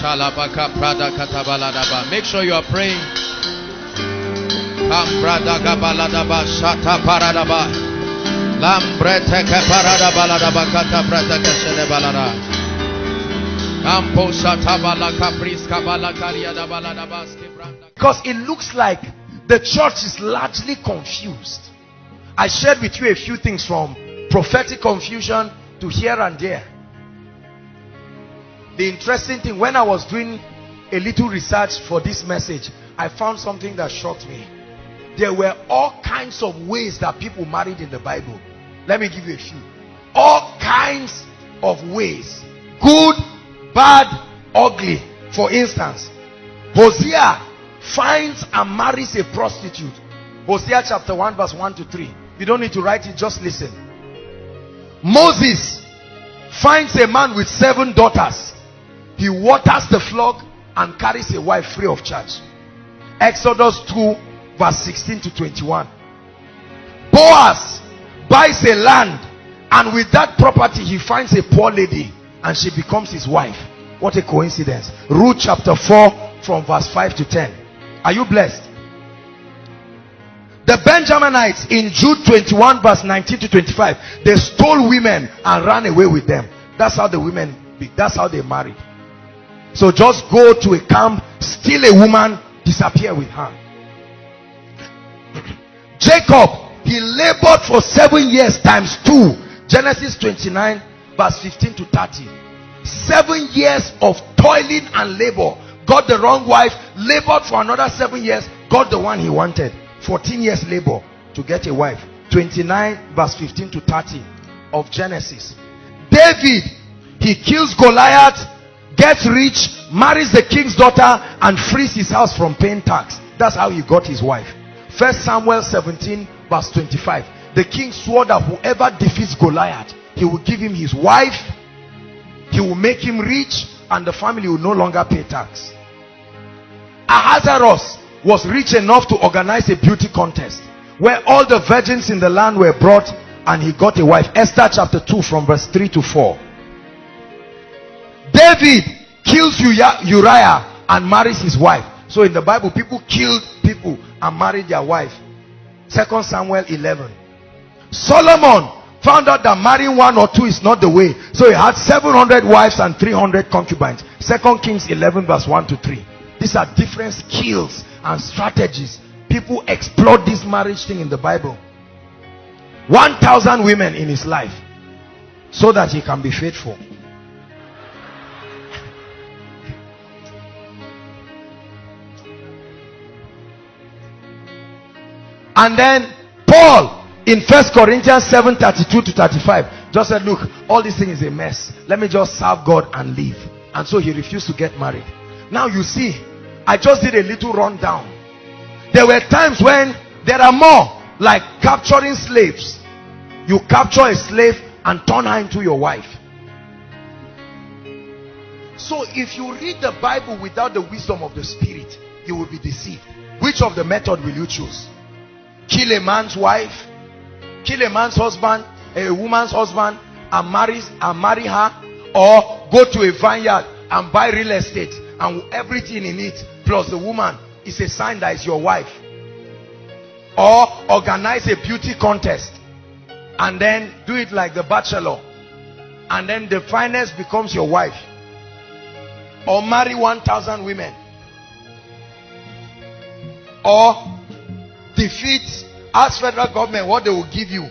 Shalabaka Prada Katabaladaba. Make sure you are praying. Shata Paradaba. Kata. Kampo Shata Balaka Priska Balakariada Baladaba Because it looks like the church is largely confused. I shared with you a few things from prophetic confusion to here and there. The interesting thing, when I was doing a little research for this message, I found something that shocked me. There were all kinds of ways that people married in the Bible. Let me give you a few. All kinds of ways. Good, bad, ugly. For instance, Hosea finds and marries a prostitute. Hosea chapter 1 verse 1 to 3. You don't need to write it, just listen. Moses finds a man with seven daughters. He waters the flock and carries a wife free of charge. Exodus 2 verse 16 to 21. Boaz buys a land and with that property he finds a poor lady and she becomes his wife. What a coincidence. Ruth chapter 4 from verse 5 to 10. Are you blessed? The Benjaminites in Judges 21 verse 19 to 25, they stole women and ran away with them. That's how the women, that's how they married. So just go to a camp, steal a woman, disappear with her. Jacob, he labored for seven years times two. Genesis 29 verse 15 to 30. Seven years of toiling and labor. Got the wrong wife, labored for another seven years, got the one he wanted. 14 years labor to get a wife. 29 verse 15 to 30 of Genesis. David, he kills Goliath, gets rich, marries the king's daughter and frees his house from paying tax. That's how he got his wife. First Samuel 17 verse 25. The king swore that whoever defeats Goliath, he will give him his wife, he will make him rich and the family will no longer pay tax. Ahasuerus was rich enough to organize a beauty contest where all the virgins in the land were brought and he got a wife. Esther chapter 2 from verse 3 to 4. David kills Uriah and marries his wife. So in the Bible, people killed people and married their wife. Second Samuel 11. Solomon found out that marrying one or two is not the way. So he had 700 wives and 300 concubines. Second Kings 11 verse 1 to 3. These are different skills and strategies. People explore this marriage thing in the Bible. 1,000 women in his life so that he can be faithful. And then Paul in First Corinthians 7 32 to 35 just said, Look, all this thing is a mess. Let me just serve God and live. And so he refused to get married. Now you see, I just did a little rundown. There were times when there are more like capturing slaves. You capture a slave and turn her into your wife. So if you read the Bible without the wisdom of the spirit, you will be deceived. Which of the method will you choose? Kill a man's wife, kill a man's husband, a woman's husband, and marry and marry her, or go to a vineyard and buy real estate and everything in it plus the woman is a sign that is your wife. Or organize a beauty contest and then do it like the bachelor and then the finest becomes your wife. Or marry 1000 women. Or defeat ask federal government what they will give you.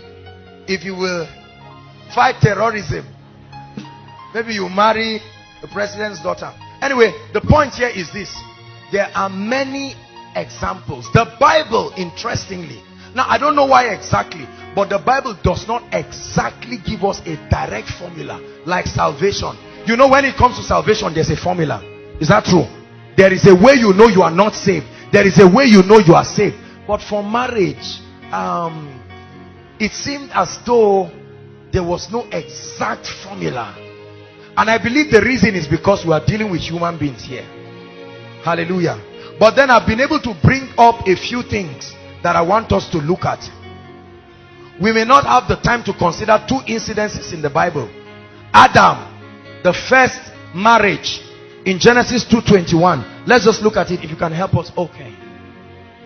If you will fight terrorism maybe you marry the president's daughter. Anyway the point here is this. There are many examples. The bible interestingly now i don't know why exactly but the bible does not exactly give us a direct formula like salvation. You know when it comes to salvation there's a formula. Is that true? There is a way you know you are not saved. There is a way you know you are saved but for marriage um it seemed as though there was no exact formula and I believe the reason is because we are dealing with human beings here. Hallelujah. But then I've been able to bring up a few things that I want us to look at. We may not have the time to consider two incidences in the Bible. Adam, the first marriage, in Genesis 2.21. Let's just look at it if you can help us. Okay.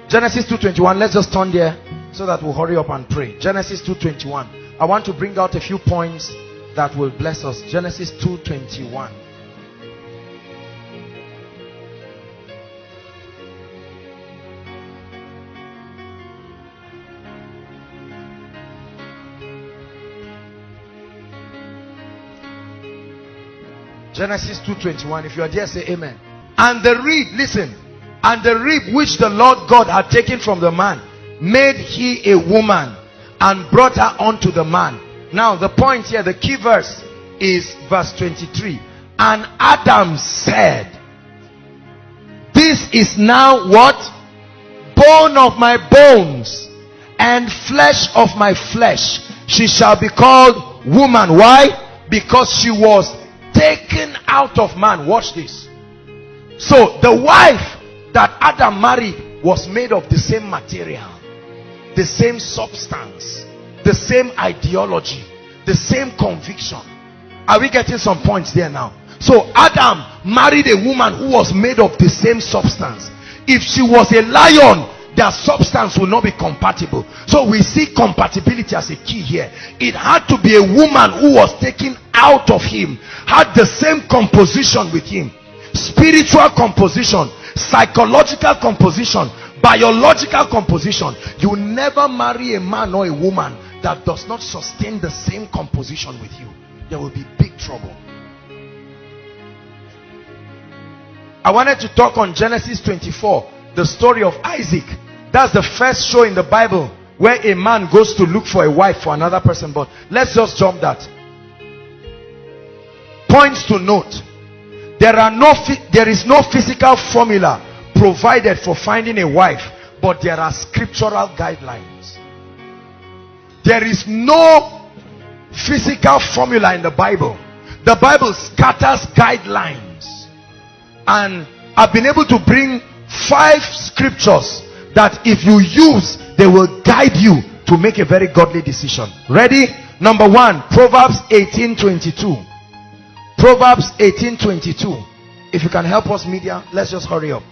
Genesis 2.21. Let's just turn there so that we'll hurry up and pray. Genesis 2.21. I want to bring out a few points that will bless us. Genesis 2.21. Genesis 2.21. If you are there, say amen. And the rib, listen. And the rib which the Lord God had taken from the man, made he a woman and brought her unto the man. Now the point here, the key verse is verse 23. And Adam said, This is now what? Bone of my bones and flesh of my flesh. She shall be called woman. Why? Because she was taken out of man. Watch this. So the wife that Adam married was made of the same material, the same substance, the same ideology, the same conviction. Are we getting some points there now? So Adam married a woman who was made of the same substance. If she was a lion, their substance will not be compatible. So we see compatibility as a key here. It had to be a woman who was taken out of him, had the same composition with him. Spiritual composition, psychological composition, biological composition. You never marry a man or a woman that does not sustain the same composition with you. There will be big trouble. I wanted to talk on Genesis 24, the story of Isaac. That's the first show in the Bible where a man goes to look for a wife for another person. But let's just jump that. Points to note. There are no there is no physical formula provided for finding a wife, but there are scriptural guidelines. There is no physical formula in the Bible. The Bible scatters guidelines. And I've been able to bring five scriptures that if you use, they will guide you to make a very godly decision. Ready? Number one, Proverbs 18:22. Proverbs 18:22. If you can help us, media, let's just hurry up.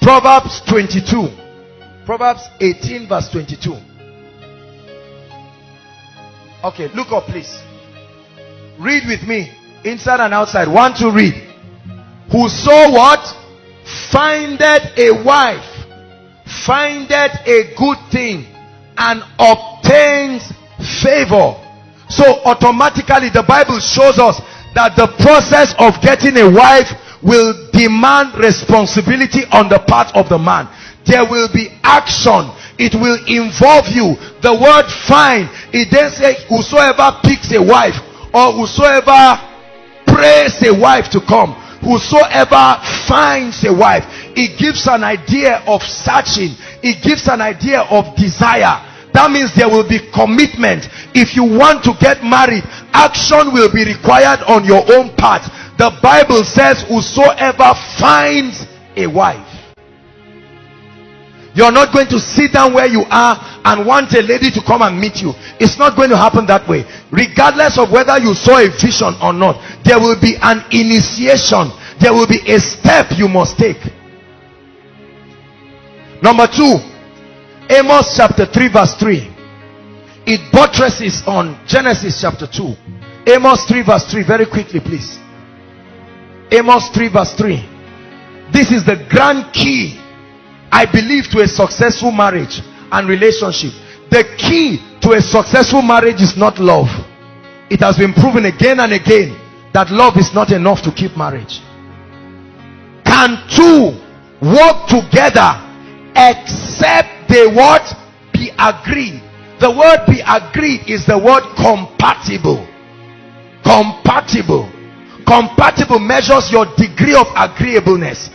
Proverbs 22. Proverbs 18, verse 22. Okay, look up, please. Read with me, inside and outside. One to read. Whoso what? Findeth a wife, findeth a good thing, and obtains favor. So automatically the Bible shows us that the process of getting a wife will demand responsibility on the part of the man. There will be action. It will involve you. The word find, it then says whosoever picks a wife or whosoever prays a wife to come whosoever finds a wife it gives an idea of searching it gives an idea of desire that means there will be commitment if you want to get married action will be required on your own part the bible says whosoever finds a wife you're not going to sit down where you are and want a lady to come and meet you. It's not going to happen that way. Regardless of whether you saw a vision or not, there will be an initiation. There will be a step you must take. Number two, Amos chapter 3 verse 3. It buttresses on Genesis chapter 2. Amos 3 verse 3. Very quickly please. Amos 3 verse 3. This is the grand key I believe to a successful marriage and relationship. The key to a successful marriage is not love. It has been proven again and again that love is not enough to keep marriage. Can two work together except they what? Be agreed. The word be agreed is the word compatible. Compatible. Compatible measures your degree of agreeableness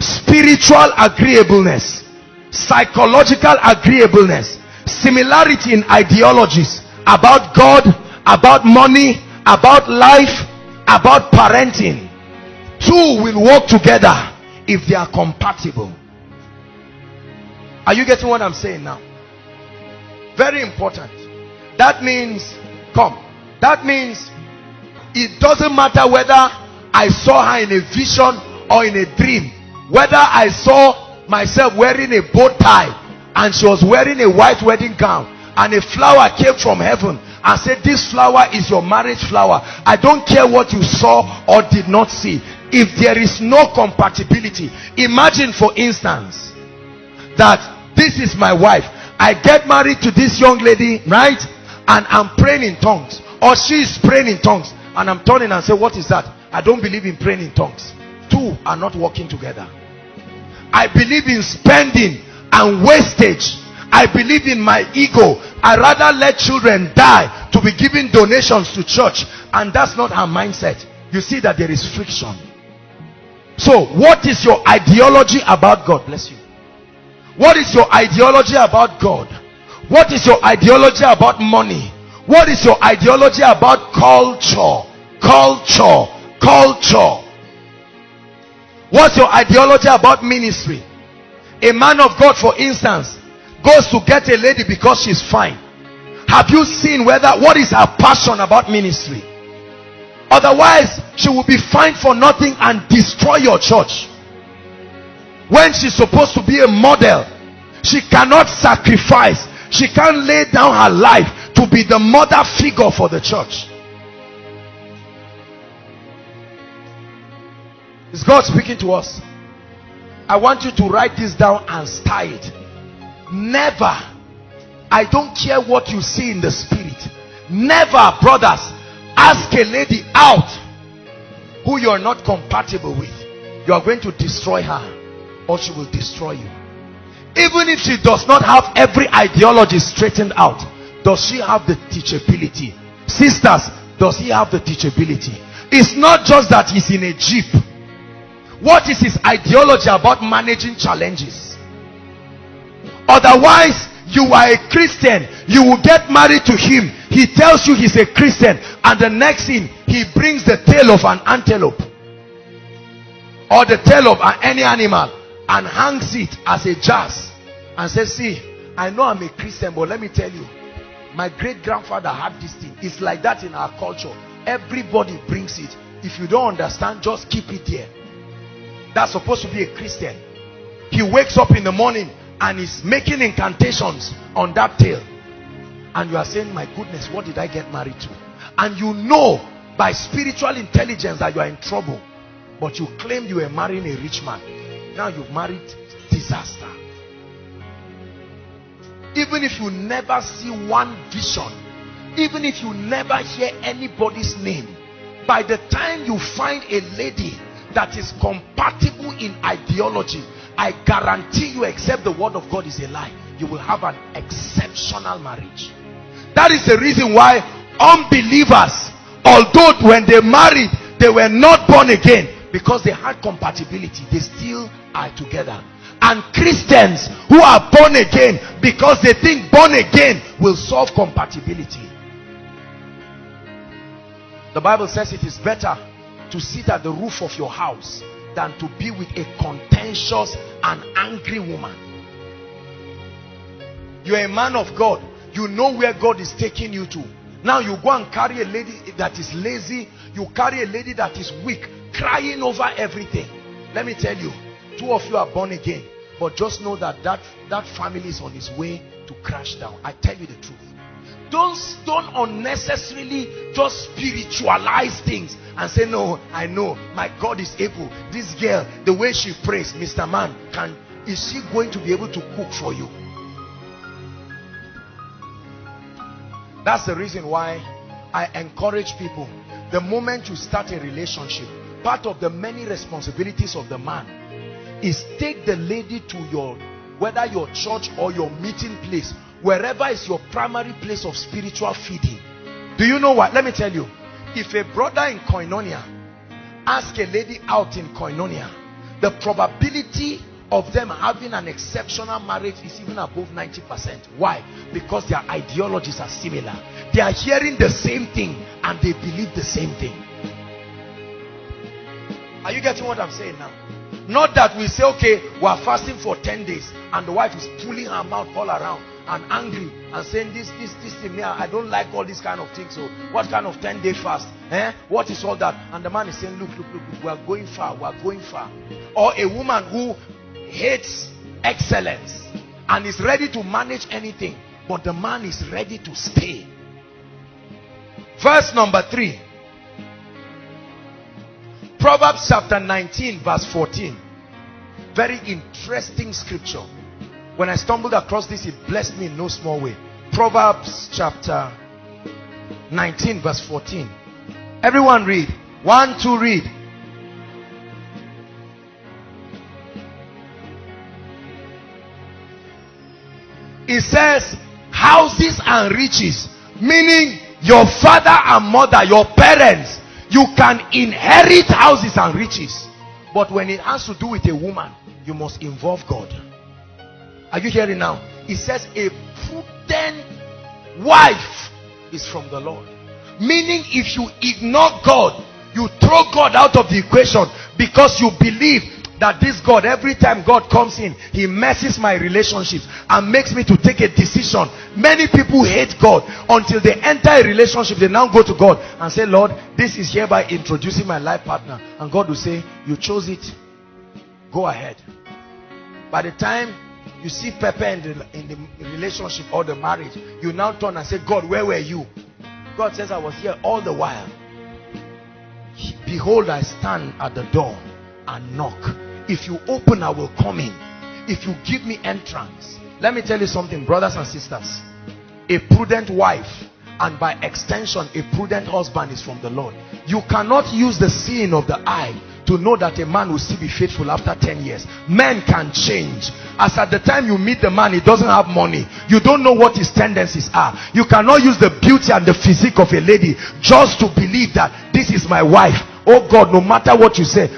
spiritual agreeableness psychological agreeableness similarity in ideologies about god about money about life about parenting two will work together if they are compatible are you getting what i'm saying now? Very important. That means come. That means it doesn't matter whether I saw her in a vision or in a dream. Whether I saw myself wearing a bow tie and she was wearing a white wedding gown and a flower came from heaven and said this flower is your marriage flower. I don't care what you saw or did not see. If there is no compatibility imagine for instance that this is my wife i get married to this young lady right and i'm praying in tongues or she is praying in tongues and i'm turning and say what is that i don't believe in praying in tongues two are not working together i believe in spending and wastage I believe in my ego. I rather let children die to be giving donations to church. And that's not her mindset. You see that there is friction. So, what is your ideology about God? Bless you. What is your ideology about God? What is your ideology about money? What is your ideology about culture? Culture. Culture. What's your ideology about ministry? A man of God, for instance, goes to get a lady because she's fine. Have you seen whether what is her passion about ministry? Otherwise, she will be fine for nothing and destroy your church. When she's supposed to be a model, she cannot sacrifice. She can't lay down her life to be the mother figure for the church. Is God speaking to us? I want you to write this down and style it. Never, I don't care what you see in the spirit. Never, brothers, ask a lady out who you are not compatible with. You are going to destroy her or she will destroy you. Even if she does not have every ideology straightened out, does she have the teachability? Sisters, does he have the teachability? It's not just that he's in a jeep. What is his ideology about managing challenges? Otherwise, you are a Christian. You will get married to him. He tells you he's a Christian. And the next thing, he brings the tail of an antelope. Or the tail of any animal. And hangs it as a jazz. And says, see, I know I'm a Christian, but let me tell you. My great grandfather had this thing. It's like that in our culture. Everybody brings it. If you don't understand, just keep it there. That's supposed to be a Christian. He wakes up in the morning and is making incantations on that tail and you are saying my goodness what did i get married to and you know by spiritual intelligence that you are in trouble but you claim you were marrying a rich man now you've married disaster. Even if you never see one vision even if you never hear anybody's name by the time you find a lady that is compatible in ideology I guarantee you except the word of God is a lie you will have an exceptional marriage. That is the reason why unbelievers although when they married they were not born again because they had compatibility they still are together. And Christians who are born again because they think born again will solve compatibility. The Bible says it is better to sit at the roof of your house than to be with a contentious and angry woman. You're a man of God. You know where God is taking you to. Now you go and carry a lady that is lazy. You carry a lady that is weak crying over everything. Let me tell you two of you are born again but just know that that, that family is on its way to crash down. I tell you the truth. Don't don't unnecessarily just spiritualize things and say no i know my god is able. This girl the way she prays mr man can is she going to be able to cook for you? That's the reason why i encourage people the moment you start a relationship part of the many responsibilities of the man is take the lady to your whether your church or your meeting place wherever is your primary place of spiritual feeding. Do you know what? Let me tell you. If a brother in koinonia ask a lady out in koinonia the probability of them having an exceptional marriage is even above 90 percent. Why? Because their ideologies are similar. They are hearing the same thing and they believe the same thing are you getting what i'm saying now Not that we say, okay, we are fasting for 10 days and the wife is pulling her mouth all around and angry and saying this, this, this thing, me, I don't like all these kind of things. So what kind of 10 day fast? Eh? What is all that? And the man is saying, look, look, look, look we are going far, we are going far. Or a woman who hates excellence and is ready to manage anything, but the man is ready to stay. Verse number three. Proverbs chapter 19 verse 14. Very interesting scripture. When I stumbled across this, it blessed me in no small way. Proverbs chapter 19 verse 14. Everyone read. One, two, read. It says, houses and riches. Meaning, your father and mother, your parents, you can inherit houses and riches. But when it has to do with a woman, you must involve God. Are you hearing now? It says a prudent wife is from the Lord. Meaning if you ignore God, you throw God out of the equation because you believe that this God, every time God comes in, he messes my relationships and makes me to take a decision. Many people hate God until they enter a relationship. They now go to God and say, Lord, this is hereby introducing my life partner. And God will say, you chose it. Go ahead. By the time you see Pepper in the, in the relationship or the marriage, you now turn and say, God, where were you? God says, I was here all the while. Behold, I stand at the door and knock if you open, I will come in. If you give me entrance. Let me tell you something, brothers and sisters. A prudent wife and by extension, a prudent husband is from the Lord. You cannot use the seeing of the eye to know that a man will still be faithful after 10 years. Men can change. As at the time you meet the man, he doesn't have money. You don't know what his tendencies are. You cannot use the beauty and the physique of a lady just to believe that this is my wife. Oh God, no matter what you say,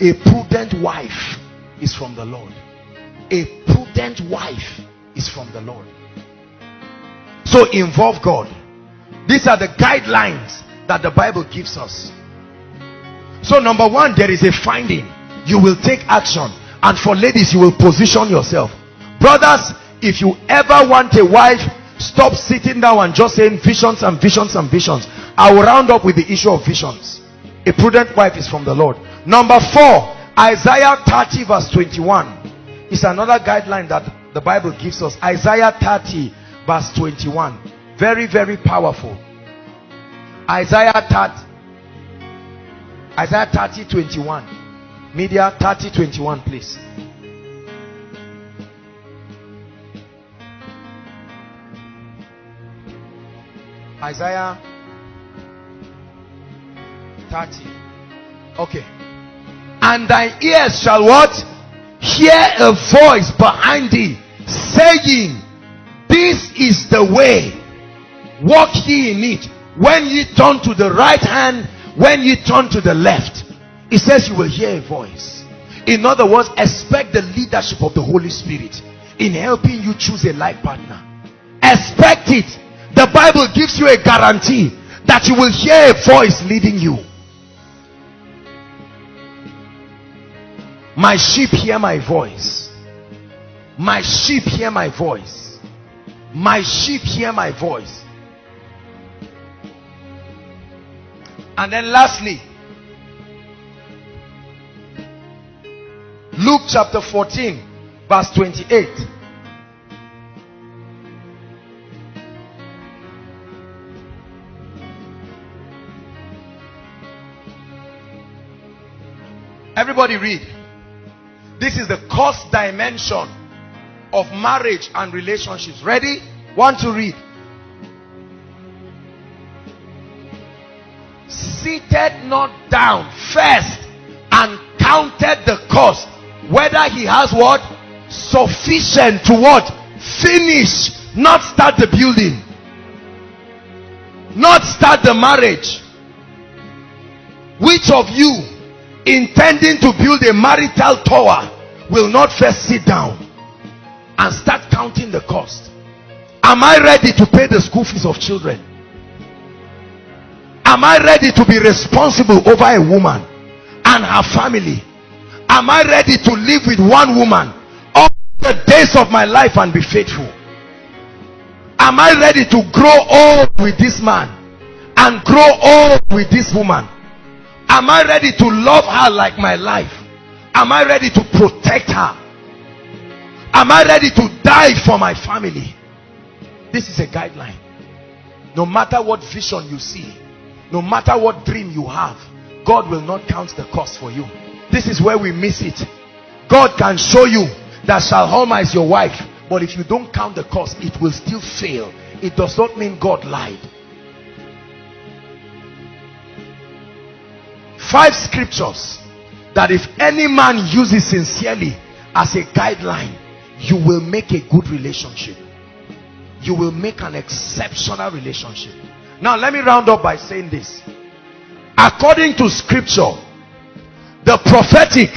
a prudent wife is from the Lord. A prudent wife is from the Lord. So involve God. These are the guidelines that the Bible gives us. So number one, there is a finding. You will take action. And for ladies, you will position yourself. Brothers, if you ever want a wife, stop sitting down and just saying visions and visions and visions. I will round up with the issue of visions. A prudent wife is from the Lord. Number four, Isaiah 30 verse 21 is another guideline that the Bible gives us. Isaiah 30 verse 21. Very, very powerful. Isaiah 30. Isaiah 30 21. Media 30 21, please. Isaiah 30. Okay. And thy ears shall what? Hear a voice behind thee saying, This is the way. Walk ye in it. When ye turn to the right hand, when ye turn to the left. It says you will hear a voice. In other words, expect the leadership of the Holy Spirit in helping you choose a life partner. Expect it. The Bible gives you a guarantee that you will hear a voice leading you. My sheep hear my voice. My sheep hear my voice. My sheep hear my voice. And then lastly, Luke chapter 14, verse 28. Everybody read. This is the cost dimension of marriage and relationships. Ready? Want to read? Seated not down first and counted the cost. Whether he has what? Sufficient to what? Finish. Not start the building. Not start the marriage. Which of you intending to build a marital tower will not first sit down and start counting the cost am i ready to pay the school fees of children am i ready to be responsible over a woman and her family Am I ready to live with one woman all the days of my life and be faithful? Am I ready to grow old with this man and grow old with this woman? Am I ready to love her like my life? Am I ready to protect her? Am I ready to die for my family? This is a guideline. No matter what vision you see, no matter what dream you have, God will not count the cost for you. This is where we miss it. God can show you that Shalom is your wife, but if you don't count the cost, it will still fail. It does not mean God lied. Five scriptures that if any man uses sincerely as a guideline, you will make a good relationship. You will make an exceptional relationship. Now, let me round up by saying this. According to scripture, the prophetic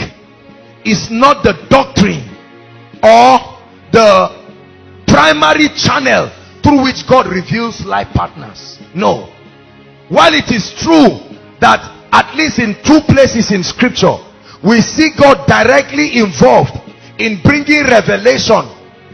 is not the doctrine or the primary channel through which God reveals life partners. No. While it is true that at least in two places in scripture, we see God directly involved in bringing revelation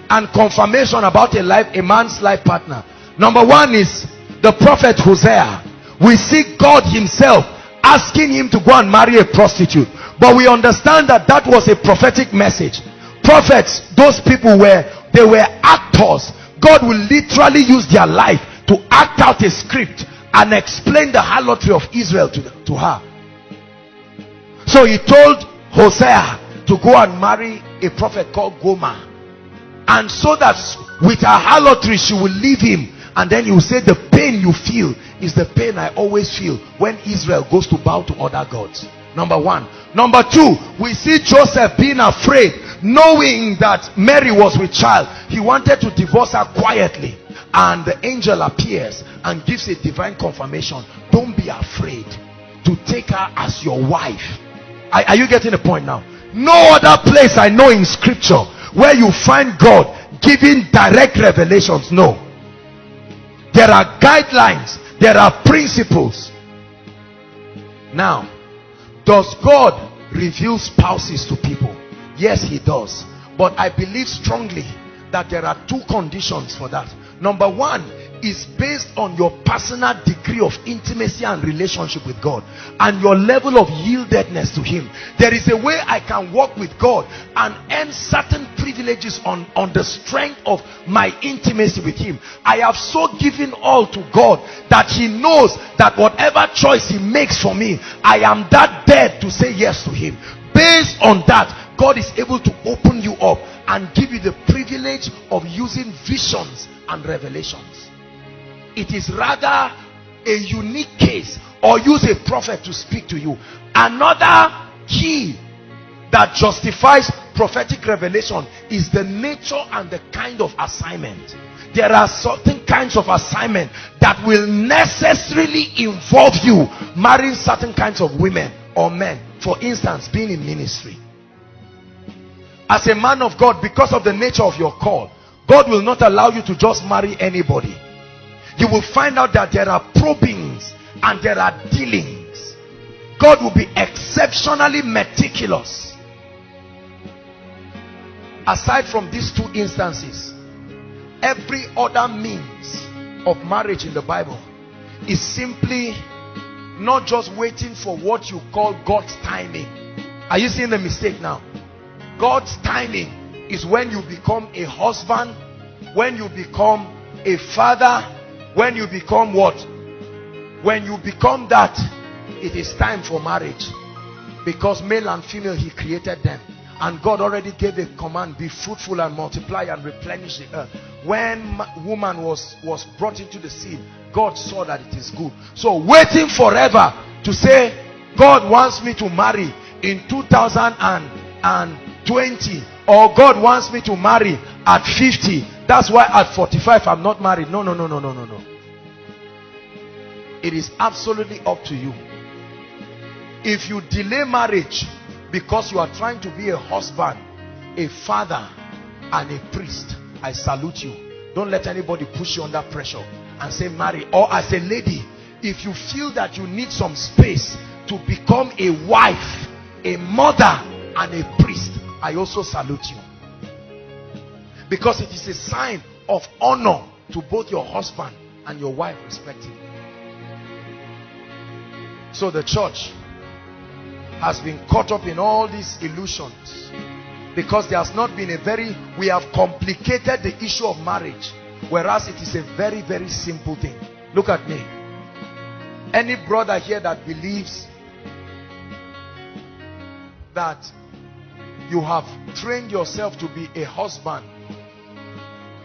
and confirmation about a life, a man's life partner. Number one is the prophet Hosea. We see God himself asking him to go and marry a prostitute. But we understand that that was a prophetic message. Prophets, those people were, they were actors. God will literally use their life to act out a script and explain the harlotry of Israel to, to her. So he told Hosea to go and marry a prophet called Gomer. And so that with her harlotry she will leave him. And then you say the pain you feel is the pain I always feel when Israel goes to bow to other gods. Number one. Number two, we see Joseph being afraid, knowing that Mary was with child. He wanted to divorce her quietly. And the angel appears and gives a divine confirmation. Don't be afraid to take her as your wife. Are, are you getting the point now? No other place I know in scripture where you find God giving direct revelations. No. There are guidelines. There are principles. Now, does God reveal spouses to people? Yes, he does. But I believe strongly that there are two conditions for that. Number one, is based on your personal degree of intimacy and relationship with God and your level of yieldedness to him. There is a way I can walk with God and earn certain privileges on on the strength of my intimacy with him. I have so given all to God that he knows that whatever choice he makes for me I am that dead to say yes to him. Based on that God is able to open you up and give you the privilege of using visions and revelations it is rather a unique case. Or use a prophet to speak to you. Another key that justifies prophetic revelation is the nature and the kind of assignment. There are certain kinds of assignment that will necessarily involve you marrying certain kinds of women or men. For instance being in ministry. As a man of God because of the nature of your call God will not allow you to just marry anybody you will find out that there are probings and there are dealings. God will be exceptionally meticulous. Aside from these two instances, every other means of marriage in the Bible is simply not just waiting for what you call God's timing. Are you seeing the mistake now? God's timing is when you become a husband, when you become a father, when you become what? When you become that it is time for marriage. Because male and female he created them. And God already gave a command be fruitful and multiply and replenish the earth. When woman was was brought into the scene God saw that it is good. So waiting forever to say God wants me to marry in 2020 or God wants me to marry at 50 that's why at 45 I'm not married. No, no, no, no, no, no, no. It is absolutely up to you. If you delay marriage because you are trying to be a husband, a father, and a priest, I salute you. Don't let anybody push you under pressure and say marry. Or as a lady, if you feel that you need some space to become a wife, a mother, and a priest, I also salute you. Because it is a sign of honor to both your husband and your wife respectively. So the church has been caught up in all these illusions because there has not been a very we have complicated the issue of marriage whereas it is a very very simple thing look at me any brother here that believes that you have trained yourself to be a husband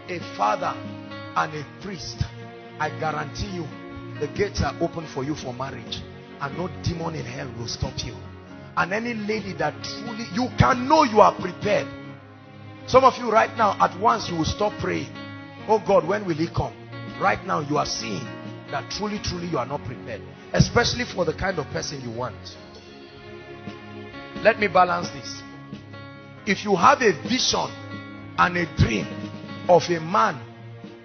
a father and a priest i guarantee you the gates are open for you for marriage and no demon in hell will stop you. And any lady that truly you can know you are prepared. Some of you right now at once you will stop praying. Oh god when will he come? Right now you are seeing that truly truly you are not prepared especially for the kind of person you want. Let me balance this. If you have a vision and a dream of a man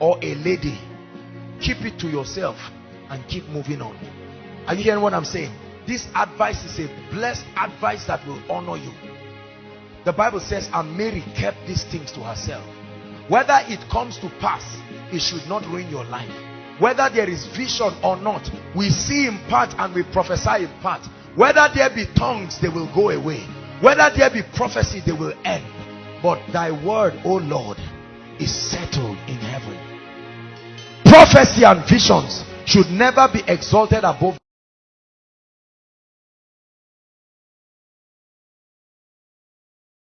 or a lady keep it to yourself and keep moving on. Are you hearing what i'm saying? This advice is a blessed advice that will honor you. The bible says and mary kept these things to herself. Whether it comes to pass it should not ruin your life. Whether there is vision or not we see in part and we prophesy in part. Whether there be tongues they will go away. Whether there be prophecy they will end. But thy word o lord is settled in heaven. Prophecy and visions should never be exalted above